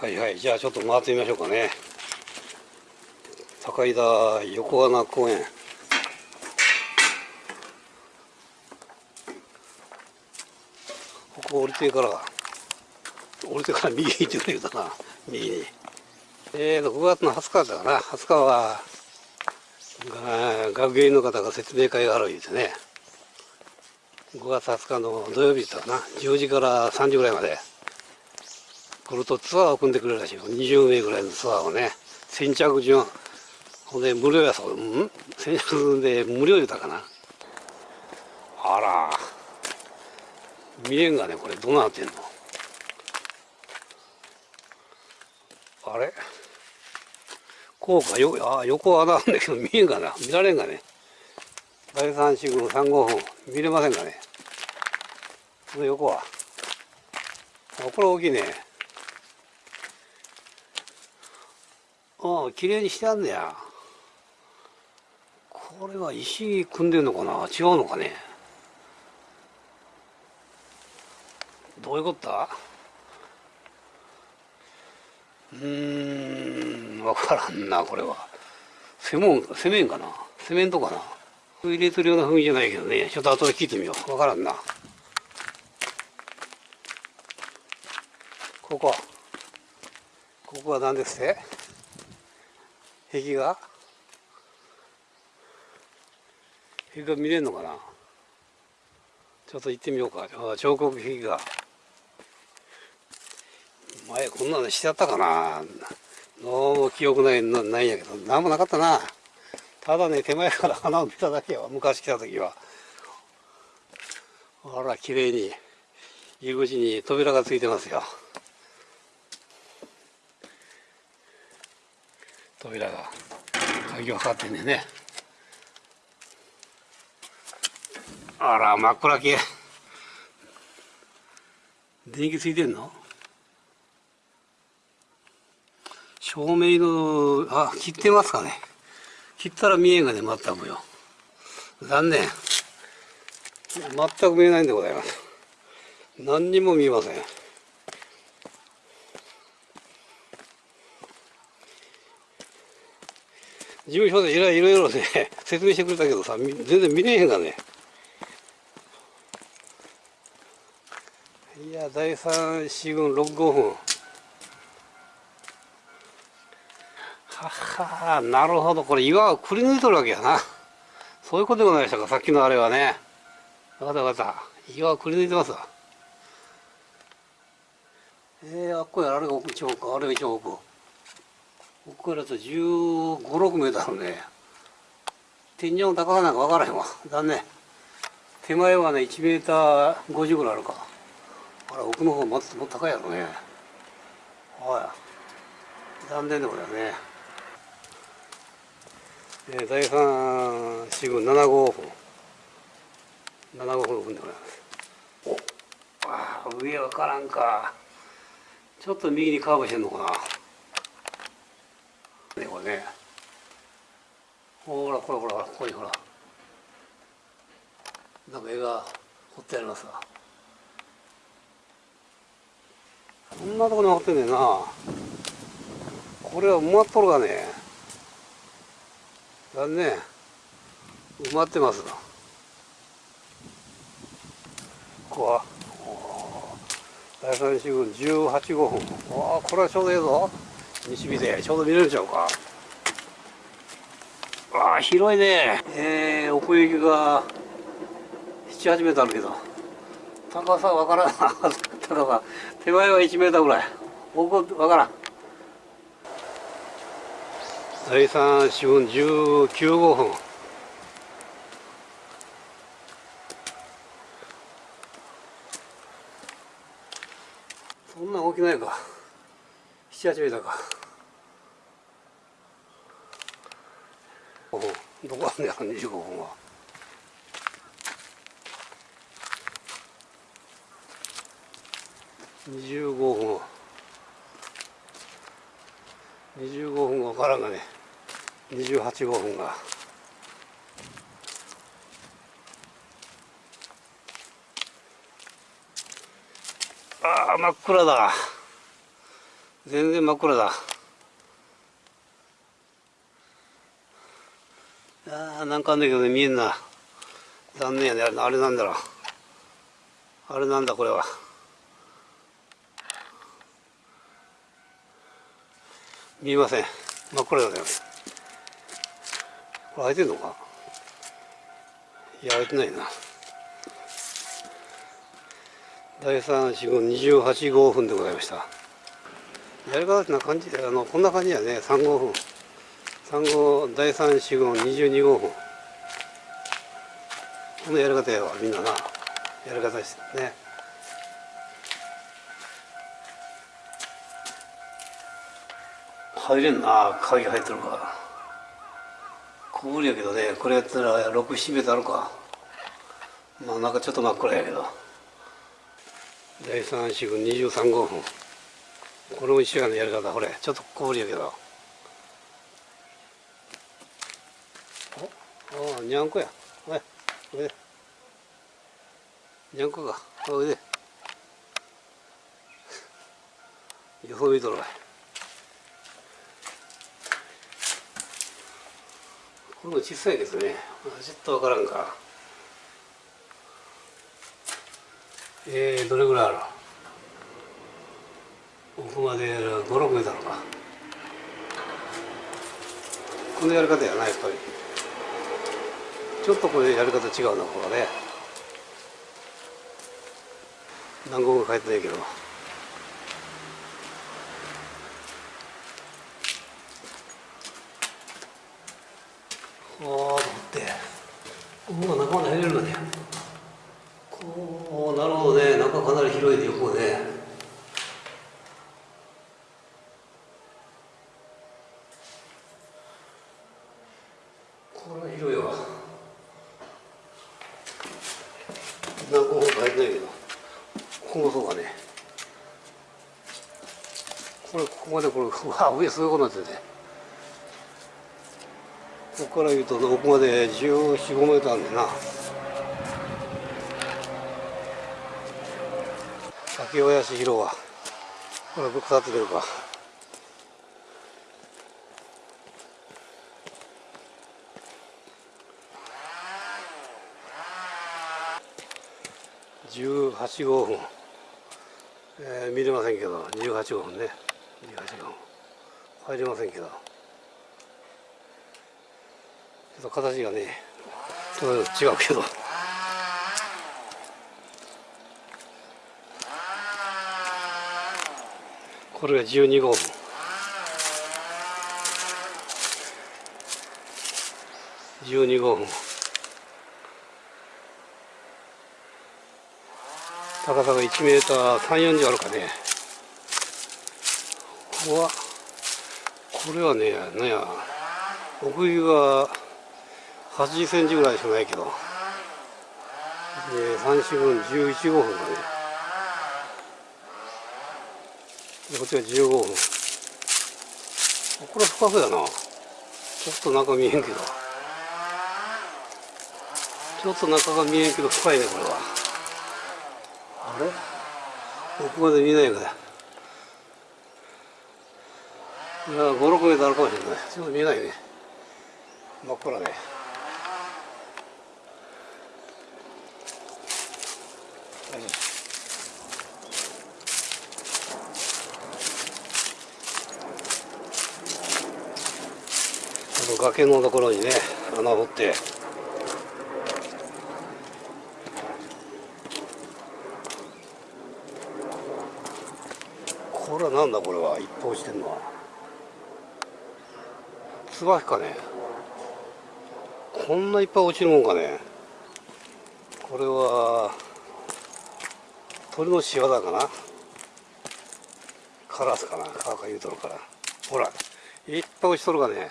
はいはい。じゃあちょっと回ってみましょうかね。高井田横穴公園。ここ降りてから降りてから右に行ってくれたな。右に。えーと5月の20日だかな20日は学芸員の方が説明会がある言うてね。5月20日の土曜日だったかな。10時から3時ぐらいまで。来るとツアーを組んでくれるらしいよ。20名ぐらいのツアーをね。先着順。ほんで無料やそう。うん？先着順で無料言うたかな。あら。見えんがねこれ。どうなってんの？あれ？こうか。よあ横穴あんだけど見えんがな。見られんがね。第三四軍3号本。見れませんかね。この横は。あこれ大きいね。ああ綺麗にしてあんねや。これは石組んでんのかな？違うのかね？どういうことだ？うん分からんなこれは。セモンセメンかな？セメントかな？入れてるような雰囲気じゃないけどね。ちょっと後で聞いてみよう。分からんな。ここ。ここは何ですって？壁画？壁画見れんのかな？ちょっと行ってみようか。彫刻壁画。前こんなのしてあったかな？どうも記憶ないないんやけど。何もなかったな。ただね手前から花を見ただけは昔来た時は。ほら綺麗に。入り口に扉がついてますよ。扉が鍵がかかってんねね。あら真っ暗系電気ついてんの？照明のあ切ってますかね。切ったら見えんがね全くよ。残念。全く見えないんでございます。何にも見えません。事務所でいろいろね 説明してくれたけどさ全然見れへんがね。いや第三四軍六五分ははなるほど。これ岩をくり抜いとるわけやな。そういうことでございましたかさっきのあれはね。分かった分かった。岩をくり抜いてますわ。えー、あっこやあれが奥一奥あれが一奥奥からと1 5 6メートルね。天井の高さなんか分からへんわ。残念。手前はね1メーター50ぐらいあるか。あれ奥の方もっと高いやろね。はい。残念でございますね。えー、第三四軍7号分7号分でございます。おあ上分からんか。ちょっと右にカーブしてんのかな。ね。これねほらほらほらここにほら。なんか絵が彫ってありますわ。こんなとこに残ってんねんな。これは埋まっとるがね。残念。埋まってますここは。第三四軍18号分ああこれはちょうどええぞ。西日でちょうど見れるんちゃうか。わあ広いね。えー、奥行きが78メートルあるけど。高さわからん。高さ手前は1メートルぐらい。奥わからん。第三四分19号分そんな大きないか。78メートルか。どこあんねや25分は25分25分分からんがね28号分が。ああ真っ暗だ。全然真っ暗だ。あーなんかあんだけどね見えんな。残念やね。あれあれなんだろう。あれなんだこれは。見えません。真っ暗だよこれ開いてんのか？いや開いてないな。第3四五28号分でございました。やり方ってな感じあのこんな感じやね。3号分。3号第3四五22号分このやり方やわみんなな。やり方ですね。入れんな鍵入ってるか小ぶりやけどねこれやったら67メートルあるか。まあなんかちょっと真っ暗やけど。第3四分23号分これも一緒やのやり方。これちょっと小ぶりやけど。おあにゃんこやおいおいでにゃんこかおいでよそ見とるわいこれも小さいですねちょっとわからんかえー、どれぐらいある奥まで56メートルかこのやり方やなやっぱりちょっとこれやり方違うなここはね。何号か書いてないけど。おーと思って。うわ中まで入れるのね。こうなるほどね。中かなり広いで横ねこれは広いわ何個も書いてないけどここもそうかね。これここまでこれうわ上すごいことになっててここから言うと奥まで14、15メートルあるんだな。竹林広はこれ腐って出るか。18号分、えー見れませんけど18号分ね18号。入れませんけど。ちょっと形がね違うけど。これが12号。分12号。分高さが1メーター3 4 0あるかね。ここはこれはねなんや奥行きが80センチぐらいしかないけど。3四分11号分だね。でこっちが15分。これは深そうやな。ちょっと中見えんけど。ちょっと中が見えんけど深いねこれは。あれ奥まで見えないからいや56メートルあるかもしれない。ちょっと見えないね。真っ暗ね。よい。しょこの崖のところにね穴を掘ってこれはなんだこれは？一方してんのは。ツバキかね？こんないっぱい落ちるもんかね？これは鳥の仕業かな？カラスかな？カーカ言うとるから。ほらいっぱい落ちとるかね。